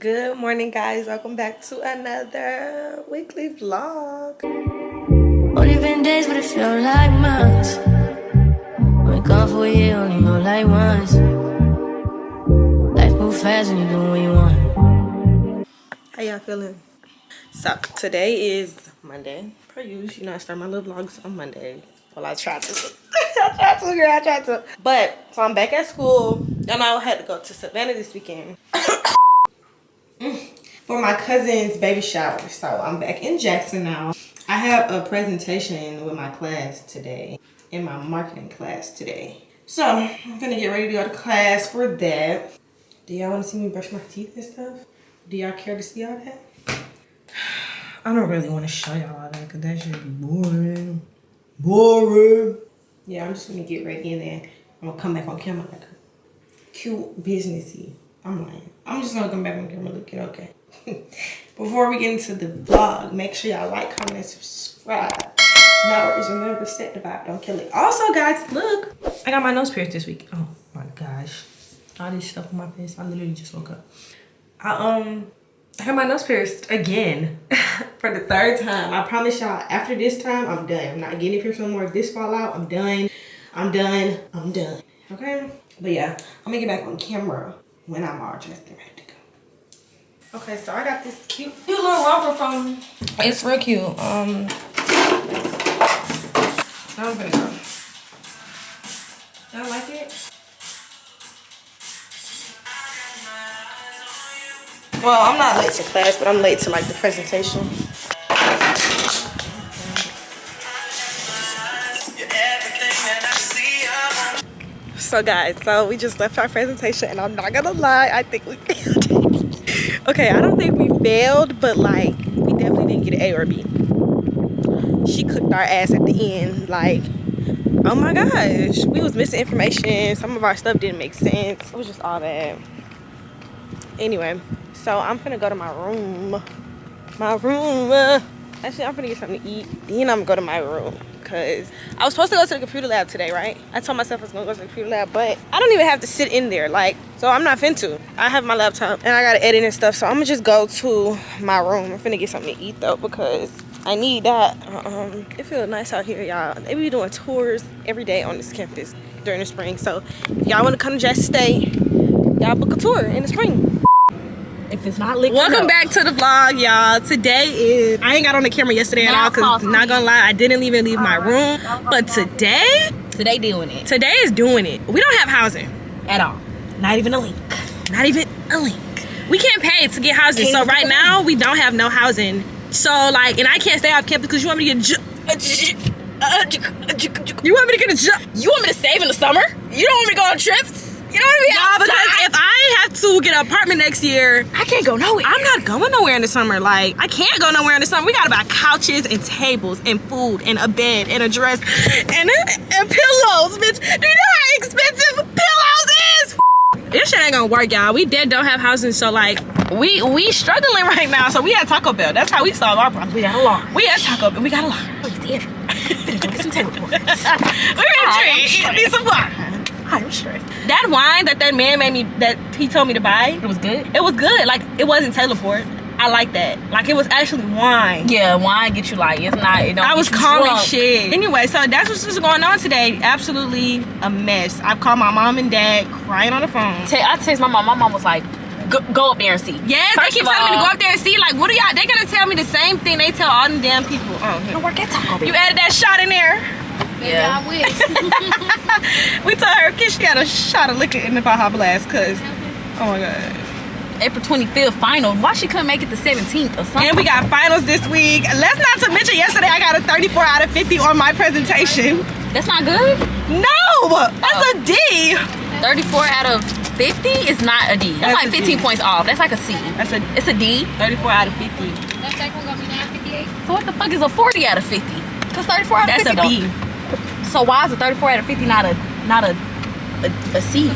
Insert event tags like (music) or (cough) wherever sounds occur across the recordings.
Good morning, guys. Welcome back to another weekly vlog. Only been days, but it feel like months. Been gone for a year, only know like once. Life move fast when you do what you want. How y'all feeling? So today is Monday. Per usual, you know I start my little vlogs on Monday. Well, I tried to. (laughs) I tried to, girl. I tried to. But so I'm back at school, and I had to go to Savannah this weekend. (coughs) Mm. for my cousin's baby shower. So I'm back in Jackson now. I have a presentation with my class today, in my marketing class today. So I'm gonna get ready to go to class for that. Do y'all wanna see me brush my teeth and stuff? Do y'all care to see all that? (sighs) I don't really wanna show y'all all that because that should be boring. Boring. Yeah, I'm just gonna get ready and then I'm gonna come back on camera like cute businessy. I'm lying. I'm just gonna come back on camera looking okay. (laughs) Before we get into the vlog, make sure y'all like, comment, and subscribe. Now always remember, set the vibe, don't kill it. Also, guys, look, I got my nose pierced this week. Oh my gosh, all this stuff on my face. I literally just woke up. I um, I got my nose pierced again (laughs) for the third time. I promise y'all, after this time, I'm done. I'm not getting pierced no more. If this fall out, I'm done. I'm done. I'm done. Okay. But yeah, I'm gonna get back on camera when I'm all dressed and ready to go. Okay, so I got this cute, cute little romper from. It's real cute. Um, I'm gonna go. Y'all like it? Well, I'm not late to class, but I'm late to like the presentation. So guys, so we just left our presentation and I'm not gonna lie, I think we (laughs) failed. okay, I don't think we failed, but like we definitely didn't get an A or B. She cooked our ass at the end, like, oh my gosh, we was missing information. Some of our stuff didn't make sense. It was just all that. Anyway, so I'm gonna go to my room. My room. Actually, I'm gonna get something to eat. Then I'm gonna go to my room because I was supposed to go to the computer lab today, right? I told myself I was gonna go to the computer lab, but I don't even have to sit in there. Like, so I'm not finna. I have my laptop and I gotta edit and stuff. So I'm gonna just go to my room. I'm finna get something to eat though because I need that. Um, it feels nice out here, y'all. They be doing tours every day on this campus during the spring. So if y'all wanna come to Jackson State, y'all book a tour in the spring if it's not liquor. Welcome back to the vlog, y'all. Today is I ain't got on the camera yesterday at all because not gonna lie, I didn't even leave my room. But today, today doing it. Today is doing it. We don't have housing at all. Not even a link. Not even a link. We can't pay to get housing. So right now we don't have no housing. So like, and I can't stay off campus because you want me to get. You want me to get a job? You want me to save in the summer? You don't want me to go on trips? You know what I mean? Nah, because if I have to get an apartment next year, I can't go nowhere. I'm not going nowhere in the summer. Like, I can't go nowhere in the summer. We gotta buy couches and tables and food and a bed and a dress and, and pillows, bitch. Do you know how expensive pillows is? This shit ain't gonna work, y'all. We dead don't have housing, so like, we we struggling right now. So we at Taco Bell. That's how we solve our problem. We got a lot. We at Taco Bell. We got a lot. Oh. Better go get some table (laughs) We're gonna drink. Need some water. I'm stressed. That wine that that man made me, that he told me to buy. It was good? It was good. Like, it wasn't teleport. I like that. Like it was actually wine. Yeah, wine get you like it's not. It don't I was calm as shit. Anyway, so that's what's just going on today. Absolutely a mess. I've called my mom and dad crying on the phone. I text my mom. My mom was like, Go, go, up there and see. Yes, First they keep telling me to go up there and see. Like, what are y'all? They gonna tell me the same thing they tell all them damn people. Oh, don't work at Taco Bell. You added that shot in there. Yeah. I wish. (laughs) we told her she got a shot of liquor in the Baja Blast because, oh my God. April 25th final. Why she couldn't make it the 17th or something? And we got finals this week. Let's not to mention yesterday I got a 34 out of 50 on my presentation. That's not good? No! That's oh. a D. 34 out of 50 is not a D. That's, That's like 15 D. points off. That's like a C. That's a it's a D. 34 out of 50. That second one gonna be 958. So what the fuck is a 40 out of 50? Cause 34 out of That's 50 That's a B. So why is a 34 out of 50 not a not a a, a C?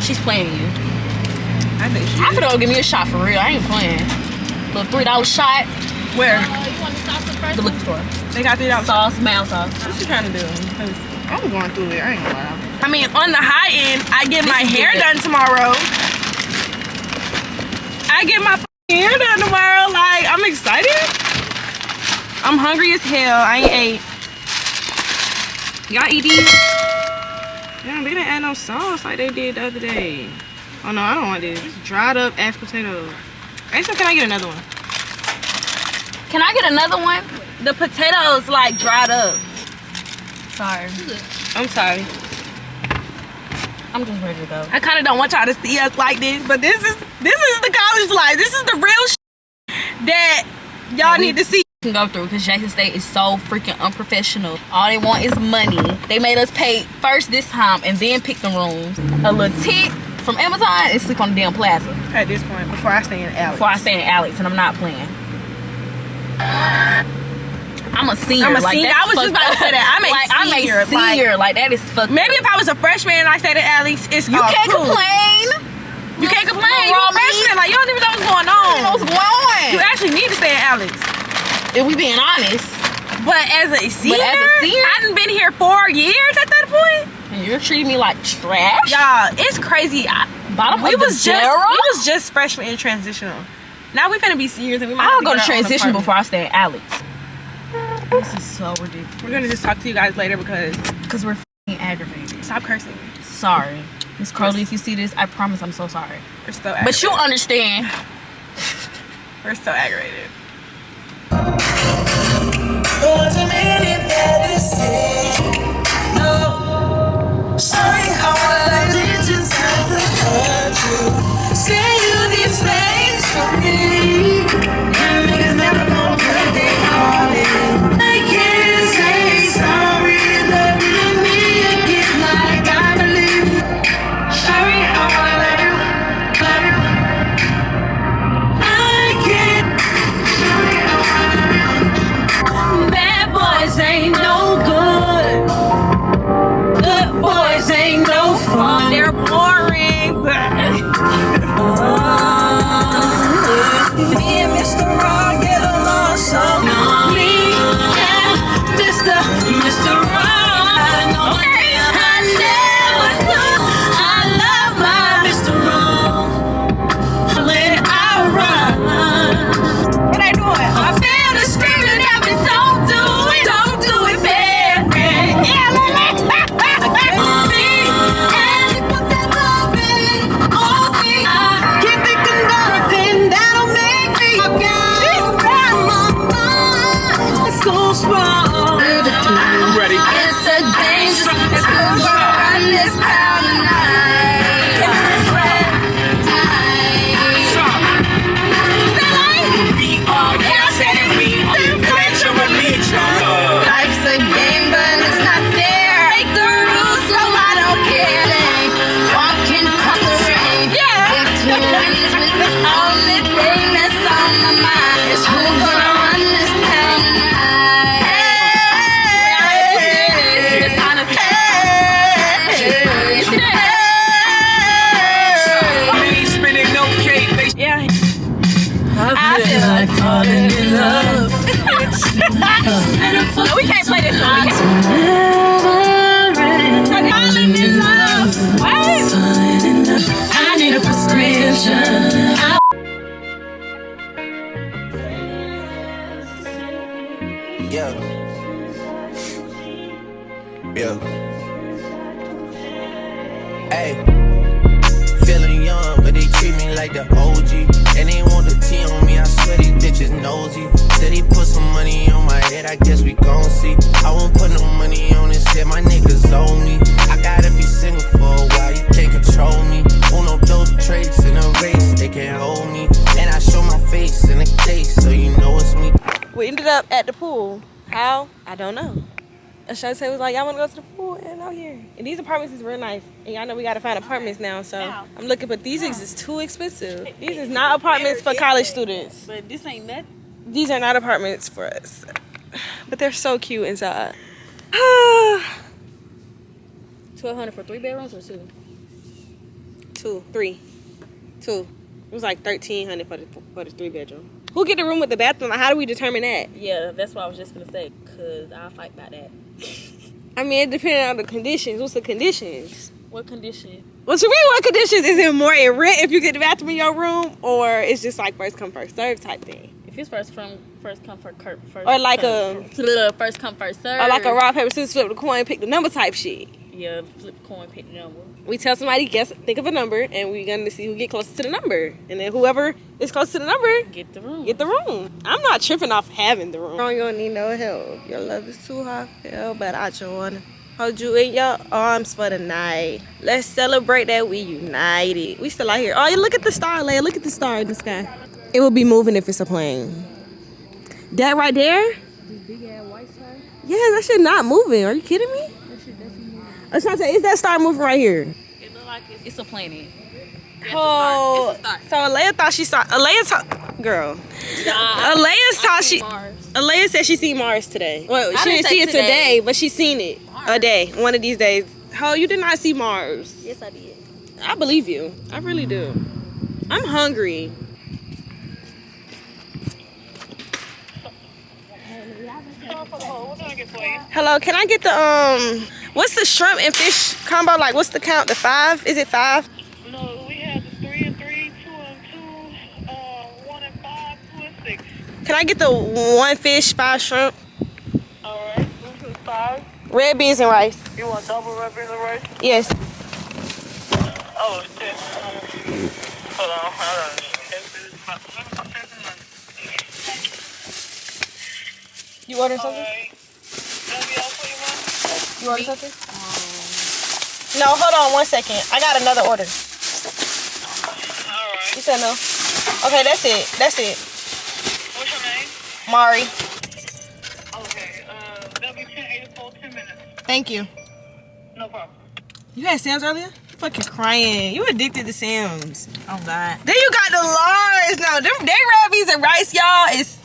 She's playing you. I think she. I could give me a shot for real. I ain't playing. Little three dollar shot. Where? Uh, you want the sauce first? The liquor store. They got three dollar sauce, mound sauce. What you trying to do? I'm going through it. I ain't gonna lie. I mean, on the high end, I get this my hair done tomorrow. I get my hair done tomorrow. Like, I'm excited. I'm hungry as hell. I ain't ate. Y'all eat these? Damn, they didn't add no sauce like they did the other day. Oh no, I don't want this. Dried up ass potatoes. Rachel, can I get another one? Can I get another one? The potatoes like dried up. Sorry. I'm sorry. I'm just ready to go. I kind of don't want y'all to see us like this, but this is this is the college life. This is the real sh- that y'all need to see. Can go through because Jackson State is so freaking unprofessional. All they want is money. They made us pay first this time and then pick the rooms. A little tip from Amazon and sleep on the damn plaza At this point, before I stay in Alex. before I stay in Alex and I'm not playing. I'm a senior. I'm a like, senior. I was just about to say that. I'm a like, I'm senior, a senior. Like, that is fucked. Maybe if I was a freshman and I stayed at Alex, it's you can't cool. complain. You can't complain. Little You a freshman. Like you don't even know what's going You know on. what's going on. You actually need to stay at Alex. If we being honest, But as a senior, as a senior? I done been here four years at that point. and you're treating me like trash. Y'all, it's crazy. I, Bottom we of the was just barrel? we was just freshmen in transitional. Now we finna be seniors and we might. I'll to go to get our own transition before I stay at Alex. This is so ridiculous. We're gonna just talk to you guys later because Because we're fing aggravated. stop cursing. Sorry. Miss Crowley, if you see this, I promise I'm so sorry. We're so But you understand. we're so aggravated. Bad they like the OG. And they want the T on me, I swear these bitches nosy. Said he put some money on my head, I guess we gon' see. I won't put no money on his head, my niggas owe me. I gotta be single for a while, you can't control me. Uno, those traits in a race, they can't hold me. And I show my face in a case, so you know it's me. We ended up at the pool. How? I don't know. Ashante was like, y'all want to go to the pool? And out here. And these apartments is real nice. And y'all know we got to find apartments now. So I'm looking, but these is too expensive. (laughs) These is not apartments for college students. But this ain't nothing. These are not apartments for us. (sighs) But they're so cute inside. (sighs) 1200 for three bedrooms or two? Two, three, two. It was like thirteen hundred for the for the three bedroom. Who get the room with the bathroom? How do we determine that? Yeah, that's what I was just gonna say. Cause I'll fight by that. I mean, it depends on the conditions. What's the conditions? What condition? What you mean? What conditions? Is it more in rent if you get the bathroom in your room, or it's just like first come first serve type thing, If it's first from first come first first Or like come- first come first serve. or like a rock paper scissors flip the coin pick the number type shit? Yeah, flip coin, pick the number. We tell somebody guess, think of a number, and we're gonna see who get closest to the number, and then whoever is close to the number Get the room. get the room. I'm not tripping off having the room. You don't need no help. Your love is too hot for hell, but I just wanna hold you in your arms for the night. Let's celebrate that we united. We still out here. Oh, look at the star, Leia. Look at the star in the sky. It will be moving if it's a plane. That right there? Big ass white star. Yeah, that shit not moving. Are you kidding me? I was trying to say, is that star moving right here? It look like it's, it's a planet. Oh, It's a star. so Alea thought she saw. Alea thought, girl. Alea thought she. Alea said she seen Mars today. Well, I she didn't didn't see it today. today, but she seen it a day, one of these days. Ho, you did not see Mars. Yes, I did. I believe you. I really do. I'm hungry. Hello, can I get the um? What's the shrimp and fish combo like? What's the count? The five? Is it five? No, we have the three and three, two and two, uh, one and five, two and six. Can I get the one fish, five shrimp, All right, this is five. red beans and rice? You want double red beans and rice? Yes. Oh, ten. Hold on, hold on. Ten minutes, about ten minutes. You order All something? right. That'll be all for you, man. You order something? No, hold on one second. I got another order. All right. You said no. Okay, that's it. That's it. What's your name? Mari. Okay. Uh, that'll be ten eighty-four. Ten minutes. Thank you. No problem. You had Sam's earlier? Fucking crying. You addicted to Sam's. Oh God. Then you got the Lars. No, them they red beans and rice, y'all, is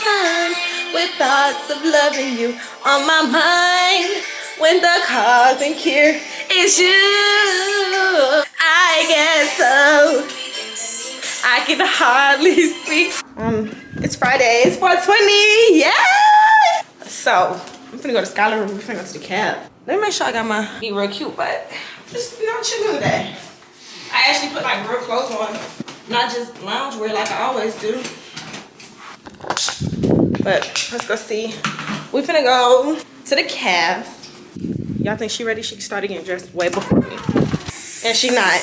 time with thoughts of loving you on my mind. When the cause is you, I guess so. I can hardly speak. Um, it's Friday. It's 420. Yeah. So I'm finna go to Skylar room. We're finna go to the cab. Let me make sure I got my be real cute, but just you know chilling today. I actually put like real clothes on, not just lounge wear like I always do. But let's go see. We finna go to the cab. Y'all think she ready? She started getting dressed way before me. And she not.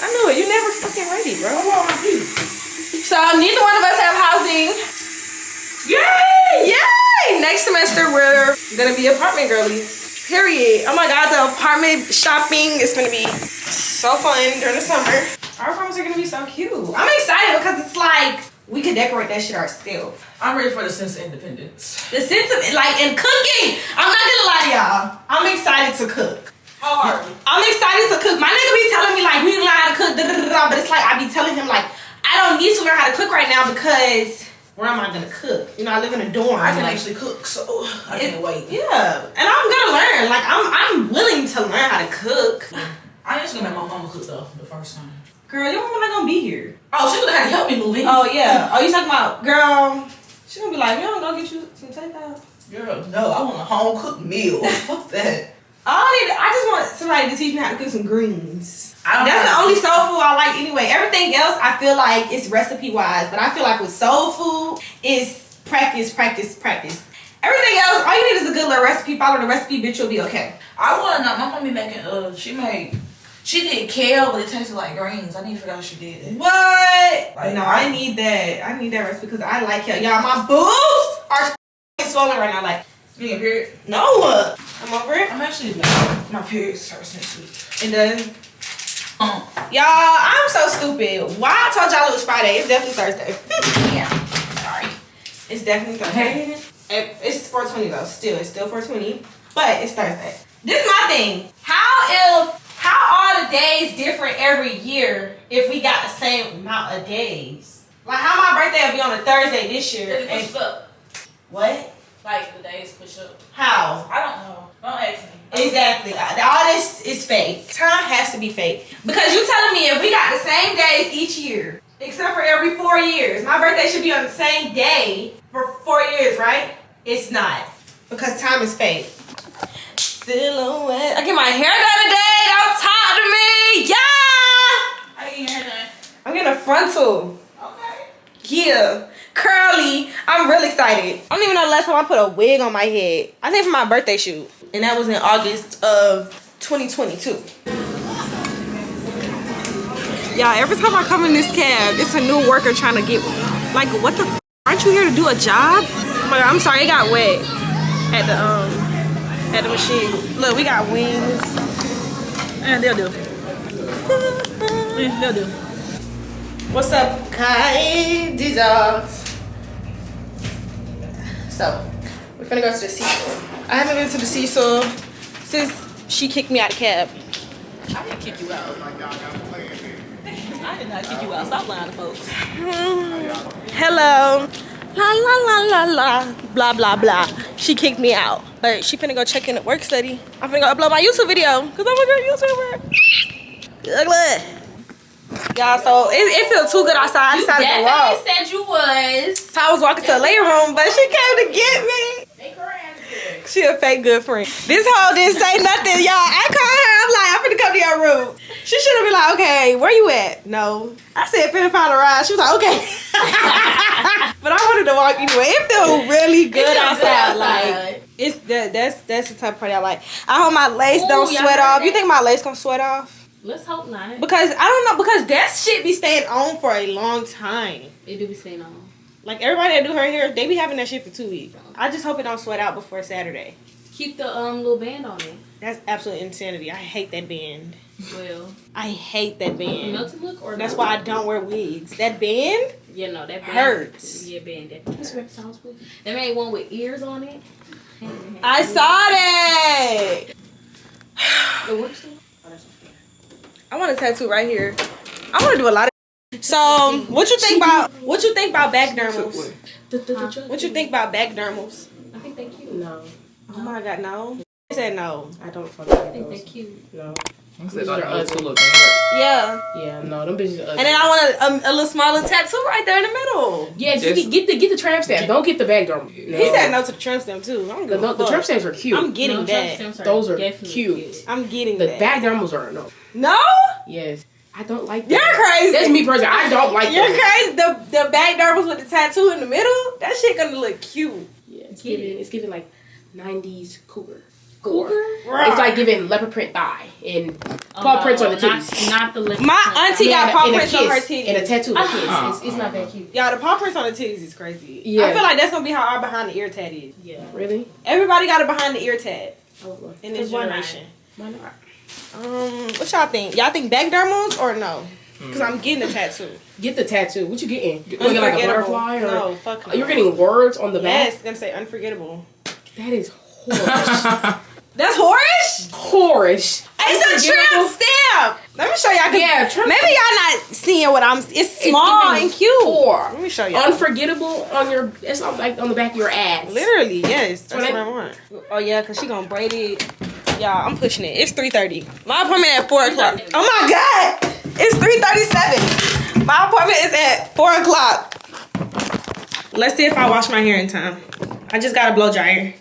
I knew it. You never fucking ready, bro. So neither one of us have housing. Yay! Yay! Next semester we're gonna be apartment girlies. Period. Oh my god, the apartment shopping is gonna be so fun during the summer. Our apartments are gonna be so cute. I'm excited because it's like we can decorate that shit ourselves. I'm ready for the sense of independence. The sense of like in cooking. I'm not gonna lie to y'all. I'm excited to cook. How Hard. I'm excited to cook. My nigga be telling me like we learn how to cook, da, da, da, da, but it's like I be telling him like I don't need to learn how to cook right now because where am I gonna cook? You know, I live in a dorm. I can like, actually cook, so I it- can't wait. Yeah, and I'm gonna learn. Like I'm, I'm willing to learn how to cook. I ain't gonna make my mama cook though for the first time. Girl, your mama not gonna be here. Oh, she gonna have to help me move in. Oh yeah. Oh, you talking about girl? She gonna be like, you don't go get you some takeout. Girl, no, I want a home cooked meal. (laughs) Fuck that. I need. I just want somebody to teach me how to cook some greens. That's the only soul food I like anyway. Everything else I feel like it's recipe wise, but I feel like with soul food it's practice, practice, practice. Everything else, all you need is a good little recipe. Follow the recipe, bitch, you'll be okay. I wanna know. My mom be making. Uh, she made. She did kale, but it tasted like greens. I need to figure out how she did it. What? Like, no, I need that. I need that recipe because I like kale. Y'all, my boobs are (laughs) swollen right now. Like, You get period? no, I'm over it. I'm actually my period starts next week. It does. Um, Y'all, I'm so stupid. Why I told y'all it was Friday? It's definitely Thursday. (laughs) yeah. Sorry. It's definitely Thursday. It- It's 420 though. Still, it's still 420, but it's Thursday. This is my thing. How if are days different every year if we got the same amount of days? Like how my birthday will be on a Thursday this year. It push and- up? what? Like the days push up. How? I don't know. Don't ask me. Exactly. All this is fake. Time has to be fake. Because you telling me if we got the same days each year, except for every four years, my birthday should be on the same day for four years, right? It's not. Because time is fake. Silhouette. I get my hair done today. Don't talk Hey, yeah! I didn't hear that. I'm getting a frontal. Okay. Yeah. Curly. I'm really excited. I don't even know the last time I put a wig on my head. I think for my birthday shoot. And that was in August of 2022. Y'all, every time I come in this cab, it's a new worker trying to get like what the f- aren't you here to do a job? God, I'm sorry, it got wet at the um at the machine. Look, we got wings. And they'll do. (laughs) Yeah, they'll. What's up, guys? These dogs. So, we're gonna go to the seesaw. I haven't been to the seesaw since she kicked me out of cab. I didn't kick you out. (laughs) I did not kick you out. Stop lying to folks. Hello. La la la la la. Blah blah blah. She kicked me out. But she finna go check in at work study. I'm finna go upload my YouTube video. Cause I'm a good YouTuber. Ugly. Y'all, so it, it feels too good outside. I decided to walk. said you was. So I was walking to the lay room, but she came to get me. She a fake good friend. This hoe didn't say nothing, y'all. I called her. I'm like, I'm finna come to your room. She should have been like, okay, where you at? No. I said, finna find a ride. She was like, okay. (laughs) but I wanted to walk anyway. It felt really good feel good outside. outside. Like, it's that that's that's the type of party I like. I hope my lace Ooh, don't sweat off. You think my lace gonna sweat off? Let's hope not. Because I don't know. Because that shit be staying on for a long time. It do be staying on. Like everybody that do her hair, they be having that shit for two weeks. I just hope it don't sweat out before Saturday. Keep the um little band on it. That's absolute insanity. I hate that band. Well, I hate that band. melted look or That's why I don't wear wigs. That band? Yeah, no, that band Hurts. Yeah, band. That, that's Rex Thomas please. They made one with ears on it. I saw that. (sighs) The what is it? Oh, that's okay. I want a tattoo right here. I want to do a lot of. So, what you think about what you think about back dermals? Judge- What you think about back dermals? I think they cute. No, Oh my god, no. I said no. I don't fuck with I think they those. cute. No. They like old. Yeah. Yeah, no, them bitches are ugly. And then I want a, a, a little smaller tattoo right there in the middle. yeah, just Just- get, get the get the tramp stamp. Don't get the bag drum. No. He said no to the trim stem too. I'm The, good. no, the tramp stamps are cute. I'm getting No, that. Trump stamps Those are definitely cute. I'm getting the that. back dermals are no. No, Yes, I don't like. you're crazy. That's me personally. I don't like. You're them. crazy. The the back dermals with the tattoo in the middle. That shit gonna look cute. Yeah, it's Get giving. it. It's giving like '90s cougar. Cougar? It's like giving leopard print thigh and paw Oh, prints on the not- titties. Not, the lip. My auntie got and paw and prints on her kiss, titties. and a tattoo of a kiss. Uh-uh. It's, it's not that cute. Y'all, the paw prints on the titties is crazy. Yeah. I feel like that's gonna be how our behind the ear tat is. Yeah. Really? Everybody got a behind the ear tat Oh, well. in this Why not? generation. Why not? Um, what y'all think? Y'all think back dermals or no? Because I'm getting a tattoo. Get the tattoo. What you getting? You getting like a butterfly or? No, fuck no. Oh, you're getting words on the back? Yes, back. gonna say unforgettable. That is (laughs) horrible. That's horish. Horish. It's a trim stamp. Let me show y'all. Yeah, Maybe y'all not seeing what I'm. It's small giving and cute. Four. Let me show y'all. Unforgettable on your. It's not like on the back of your ass. Literally, yes. That's what I- I want. Oh yeah, cause she gonna braid it. Y'all, I'm pushing it. It's 3:30. My appointment at four o'clock. Oh my god, it's 3:37. My appointment is at four o'clock. Let's see if I wash my hair in time. I just got a blow dryer.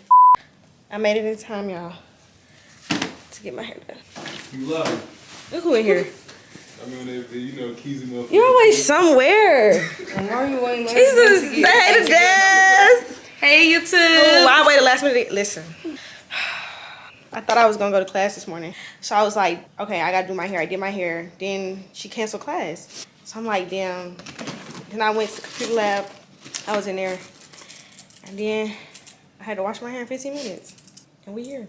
I made it in time, y'all, to get my hair done. You love Look who in here. I mean, they, they, you know, keys and motherfuckers. You always somewhere. Jesus, say hey to Des. Hey, you too. Oh, I waited last minute. Listen. I thought I was gonna go to class this morning. So I was like, okay, I gotta do my hair. I did my hair. Then she canceled class. So I'm like, damn. Then I went to the computer lab. I was in there. And then I had to wash my hair in 15 minutes. And we here.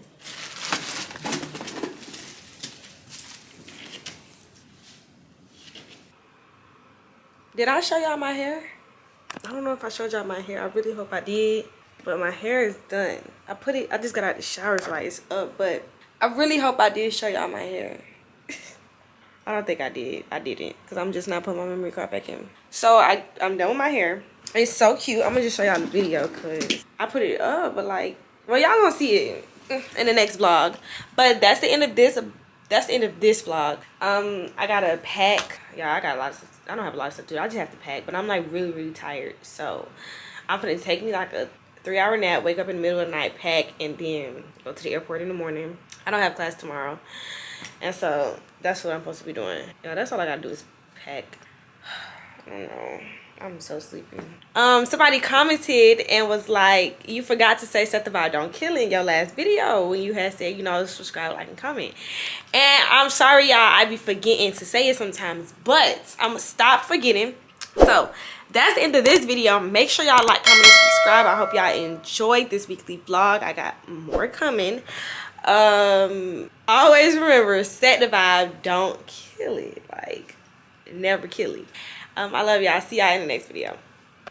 Did I show y'all my hair? I don't know if I showed y'all my hair. I really hope I did. But my hair is done. I put it, I just got out the shower, so like it's up. But I really hope I did show y'all my hair. (laughs) I don't think I did. I didn't. Because I'm just not putting my memory card back in. So I, I'm done with my hair. It's so cute. I'm going to just show y'all the video because I put it up. But like, well, y'all to see it in the next vlog. But that's the end of this. That's the end of this vlog. Um, I got to pack. Yeah, I got a lot of stuff. I don't have a lot of stuff to do. I just have to pack. But I'm like really, really tired. So I'm to take me like a three hour nap, wake up in the middle of the night, pack, and then go to the airport in the morning. I don't have class tomorrow. And so that's what I'm supposed to be doing. Yeah, that's all I gotta do is pack. (sighs) I don't know. I'm so sleepy. Um, somebody commented and was like, "You forgot to say set the vibe don't kill in your last video when you had said, you know, subscribe, like, and comment." And I'm sorry, y'all. I be forgetting to say it sometimes, but I'm gonna stop forgetting. So that's the end of this video. Make sure y'all like, comment, and subscribe. I hope y'all enjoyed this weekly vlog. I got more coming. Um, always remember, set the vibe, don't kill it. Like, never kill it. Um, I love y'all. See y'all in the next video.